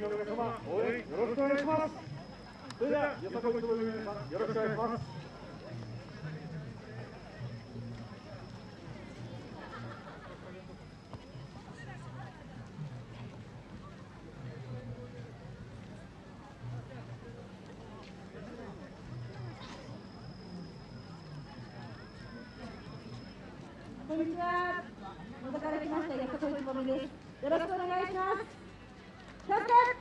こんにちは。野田から来ました、安子いつもみです。よろしくお願いします。Gracias.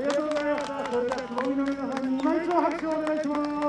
りがとうございました。それでは、つぼみの皆さんに今一度拍手をお願いします。